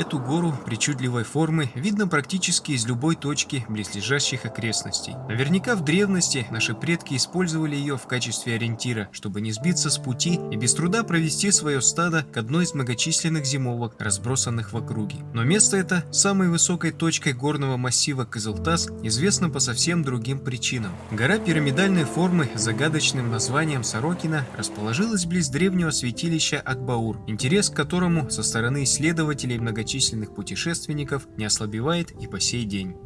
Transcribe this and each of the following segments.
Эту гору причудливой формы видно практически из любой точки близлежащих окрестностей. Наверняка в древности наши предки использовали ее в качестве ориентира, чтобы не сбиться с пути и без труда провести свое стадо к одной из многочисленных зимовок, разбросанных в округе. Но место это, самой высокой точкой горного массива Кызылтас, известно по совсем другим причинам. Гора пирамидальной формы с загадочным названием Сорокина расположилась близ древнего святилища Акбаур, интерес к которому со стороны исследователей многочисленных путешественников не ослабевает и по сей день.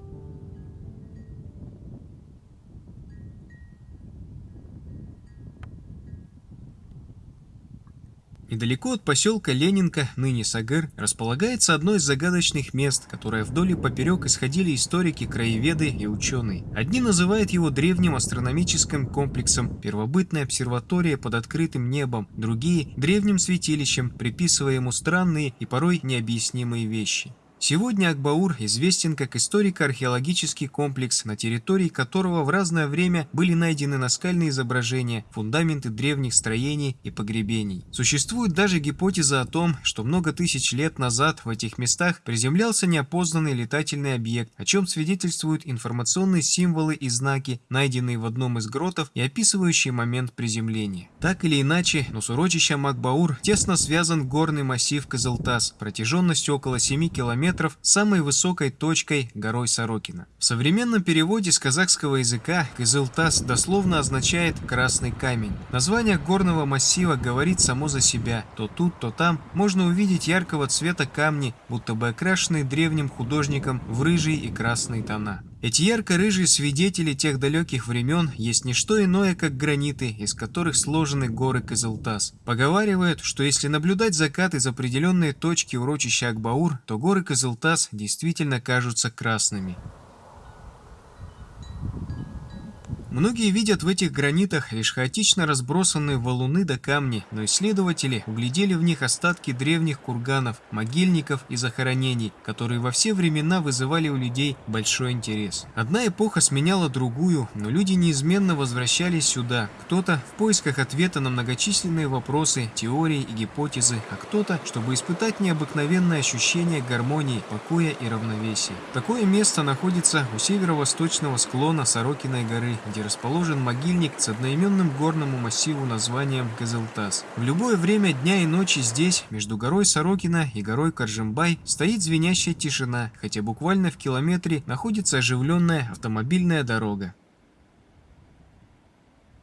Недалеко от поселка Ленинка, ныне Сагыр, располагается одно из загадочных мест, которое вдоль и поперек исходили историки, краеведы и ученые. Одни называют его древним астрономическим комплексом, первобытной обсерваторией под открытым небом, другие – древним святилищем, приписывая ему странные и порой необъяснимые вещи. Сегодня Акбаур известен как историко-археологический комплекс, на территории которого в разное время были найдены наскальные изображения, фундаменты древних строений и погребений. Существует даже гипотеза о том, что много тысяч лет назад в этих местах приземлялся неопознанный летательный объект, о чем свидетельствуют информационные символы и знаки, найденные в одном из гротов и описывающие момент приземления. Так или иначе, но с урочищем Акбаур тесно связан горный массив Кызылтас, протяженностью около 7 километров метров самой высокой точкой горой Сорокина. В современном переводе с казахского языка Кызылтас дословно означает «красный камень». Название горного массива говорит само за себя. То тут, то там можно увидеть яркого цвета камни, будто бы окрашенные древним художником в рыжие и красные тона. Эти ярко-рыжие свидетели тех далеких времен есть не что иное, как граниты, из которых сложены горы Кызылтас. Поговаривают, что если наблюдать закат из определенной точки урочища Акбаур, то горы Кызылтас действительно кажутся красными. Многие видят в этих гранитах лишь хаотично разбросанные валуны да камни, но исследователи углядели в них остатки древних курганов, могильников и захоронений, которые во все времена вызывали у людей большой интерес. Одна эпоха сменяла другую, но люди неизменно возвращались сюда. Кто-то в поисках ответа на многочисленные вопросы, теории и гипотезы, а кто-то, чтобы испытать необыкновенное ощущение гармонии, покоя и равновесия. Такое место находится у северо-восточного склона Сорокиной горы, где расположен могильник с одноименным горному массиву названием Кызылтас. В любое время дня и ночи здесь, между горой Сорокина и горой Каржимбай, стоит звенящая тишина, хотя буквально в километре находится оживленная автомобильная дорога.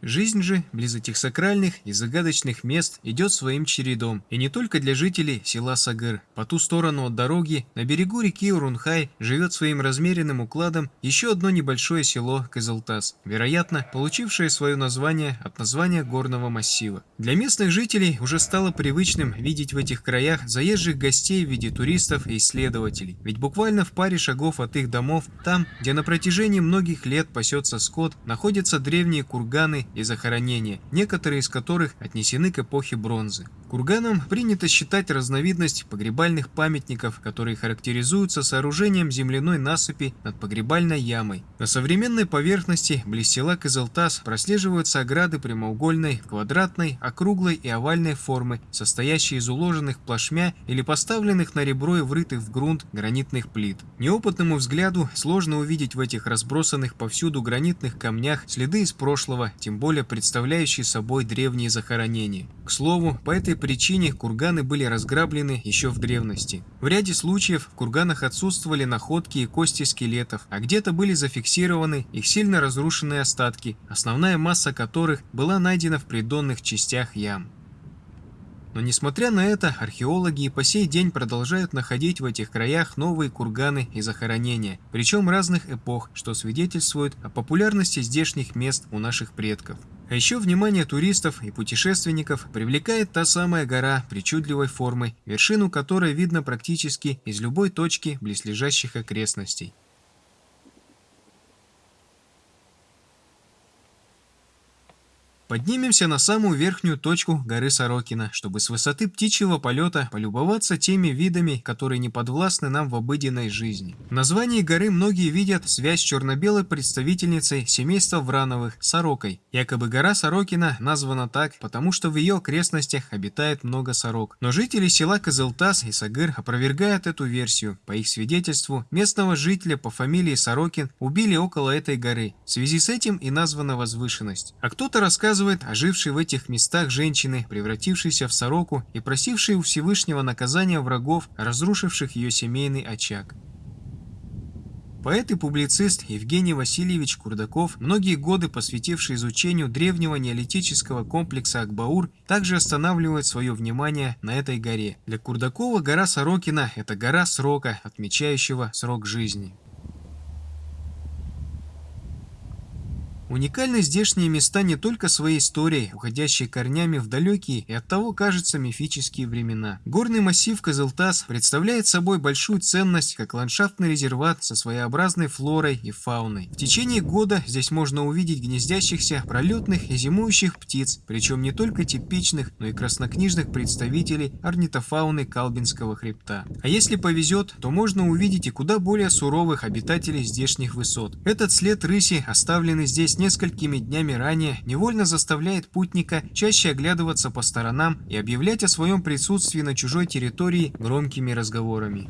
Жизнь же близ этих сакральных и загадочных мест идет своим чередом, и не только для жителей села Сагыр. По ту сторону от дороги, на берегу реки Урунхай, живет своим размеренным укладом еще одно небольшое село Кызылтас, вероятно, получившее свое название от названия горного массива. Для местных жителей уже стало привычным видеть в этих краях заезжих гостей в виде туристов и исследователей, ведь буквально в паре шагов от их домов, там, где на протяжении многих лет пасется скот, находятся древние курганы и захоронения, некоторые из которых отнесены к эпохе бронзы. Курганом принято считать разновидность погребальных памятников, которые характеризуются сооружением земляной насыпи над погребальной ямой. На современной поверхности села Кызылтас прослеживаются ограды прямоугольной, квадратной, округлой и овальной формы, состоящие из уложенных плашмя или поставленных на ребро и врытых в грунт гранитных плит. Неопытному взгляду сложно увидеть в этих разбросанных повсюду гранитных камнях следы из прошлого, тем более представляющие собой древние захоронения. К слову, по этой причине курганы были разграблены еще в древности. В ряде случаев в курганах отсутствовали находки и кости скелетов, а где-то были зафиксированы их сильно разрушенные остатки, основная масса которых была найдена в придонных частях ям. Но несмотря на это, археологи и по сей день продолжают находить в этих краях новые курганы и захоронения, причем разных эпох, что свидетельствует о популярности здешних мест у наших предков. А еще внимание туристов и путешественников привлекает та самая гора причудливой формы, вершину которой видно практически из любой точки близлежащих окрестностей. Поднимемся на самую верхнюю точку горы Сорокина, чтобы с высоты птичьего полета полюбоваться теми видами, которые не подвластны нам в обыденной жизни. В названии горы многие видят связь с черно-белой представительницей семейства Врановых – сорокой. Якобы гора Сорокина названа так, потому что в ее окрестностях обитает много сорок. Но жители села Козылтас и Сагыр опровергают эту версию. По их свидетельству, местного жителя по фамилии Сорокин убили около этой горы. В связи с этим и названа возвышенность. А кто-то рассказывает о жившей в этих местах женщины, превратившейся в сороку и просившей у Всевышнего наказания врагов, разрушивших ее семейный очаг. Поэт и публицист Евгений Васильевич Курдаков, многие годы посвятивший изучению древнего неолитического комплекса Акбаур, также останавливает свое внимание на этой горе. Для Курдакова гора Сорокина – это гора срока, отмечающего срок жизни. Уникальны здешние места не только своей историей, уходящей корнями в далекие и оттого, кажется, мифические времена. Горный массив Козылтас представляет собой большую ценность как ландшафтный резерват со своеобразной флорой и фауной. В течение года здесь можно увидеть гнездящихся, пролетных и зимующих птиц, причем не только типичных, но и краснокнижных представителей орнитофауны Калбинского хребта. А если повезет, то можно увидеть и куда более суровых обитателей здешних высот. Этот след рыси, оставленный здесь несколькими днями ранее невольно заставляет путника чаще оглядываться по сторонам и объявлять о своем присутствии на чужой территории громкими разговорами.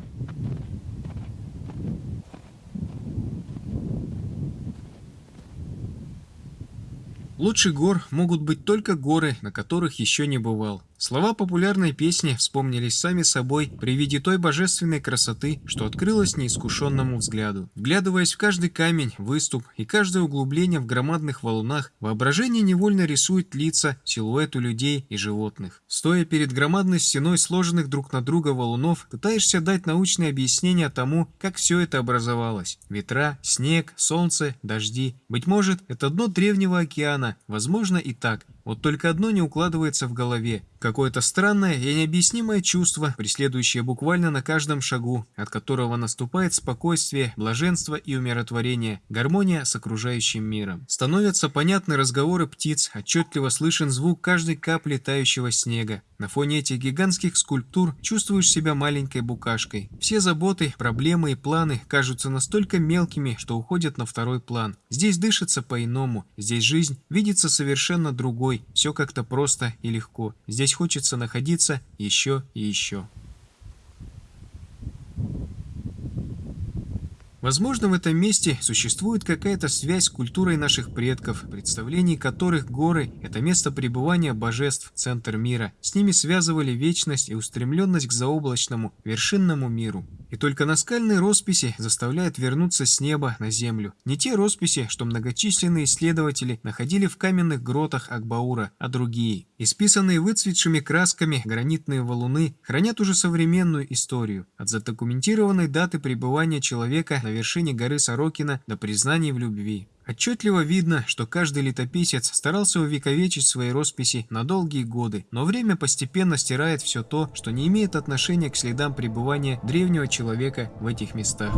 Лучше гор могут быть только горы, на которых еще не бывал. Слова популярной песни вспомнились сами собой при виде той божественной красоты, что открылась неискушенному взгляду. Вглядываясь в каждый камень, выступ и каждое углубление в громадных валунах, воображение невольно рисует лица, силуэты людей и животных. Стоя перед громадной стеной сложенных друг на друга валунов, пытаешься дать научное объяснение тому, как все это образовалось. Ветра, снег, солнце, дожди. Быть может, это дно древнего океана, возможно и так, вот только одно не укладывается в голове. Какое-то странное и необъяснимое чувство, преследующее буквально на каждом шагу, от которого наступает спокойствие, блаженство и умиротворение, гармония с окружающим миром. Становятся понятны разговоры птиц, отчетливо слышен звук каждой капли тающего снега. На фоне этих гигантских скульптур чувствуешь себя маленькой букашкой. Все заботы, проблемы и планы кажутся настолько мелкими, что уходят на второй план. Здесь дышится по-иному, здесь жизнь видится совершенно другой, все как-то просто и легко. Здесь хочется находиться еще и еще. Возможно, в этом месте существует какая-то связь с культурой наших предков, представлений которых горы – это место пребывания божеств, центр мира. С ними связывали вечность и устремленность к заоблачному, вершинному миру. И только наскальные росписи заставляют вернуться с неба на землю. Не те росписи, что многочисленные исследователи находили в каменных гротах Акбаура, а другие. Исписанные выцветшими красками гранитные валуны хранят уже современную историю. От задокументированной даты пребывания человека на вершине горы Сорокина до признаний в любви. Отчетливо видно, что каждый летописец старался увековечить свои росписи на долгие годы, но время постепенно стирает все то, что не имеет отношения к следам пребывания древнего человека в этих местах.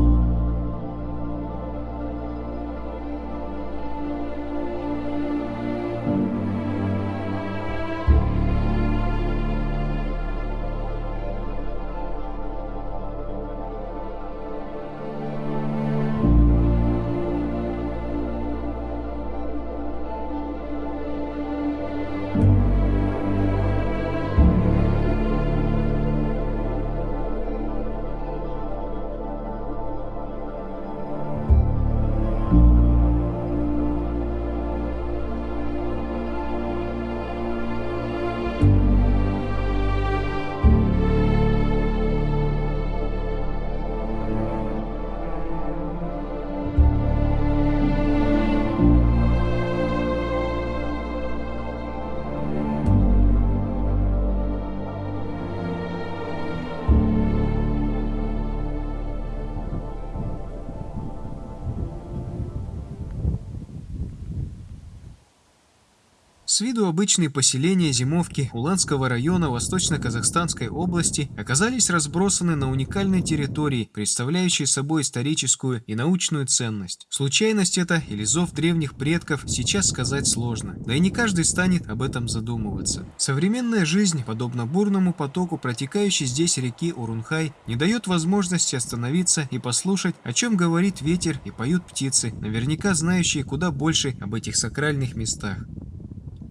С виду обычные поселения зимовки Уланского района Восточно-Казахстанской области оказались разбросаны на уникальной территории, представляющей собой историческую и научную ценность. Случайность это или зов древних предков сейчас сказать сложно, да и не каждый станет об этом задумываться. Современная жизнь, подобно бурному потоку протекающей здесь реки Урунхай, не дает возможности остановиться и послушать, о чем говорит ветер и поют птицы, наверняка знающие куда больше об этих сакральных местах.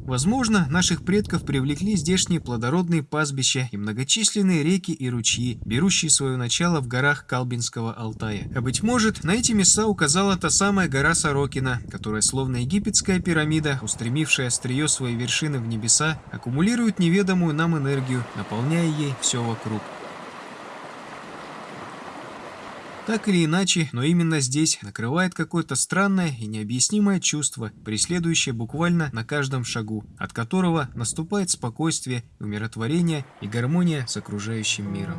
Возможно, наших предков привлекли здешние плодородные пастбища и многочисленные реки и ручьи, берущие свое начало в горах Калбинского Алтая. А быть может, на эти места указала та самая гора Сорокина, которая, словно египетская пирамида, устремившая острие своей вершины в небеса, аккумулирует неведомую нам энергию, наполняя ей все вокруг. Так или иначе, но именно здесь накрывает какое-то странное и необъяснимое чувство, преследующее буквально на каждом шагу, от которого наступает спокойствие, умиротворение и гармония с окружающим миром.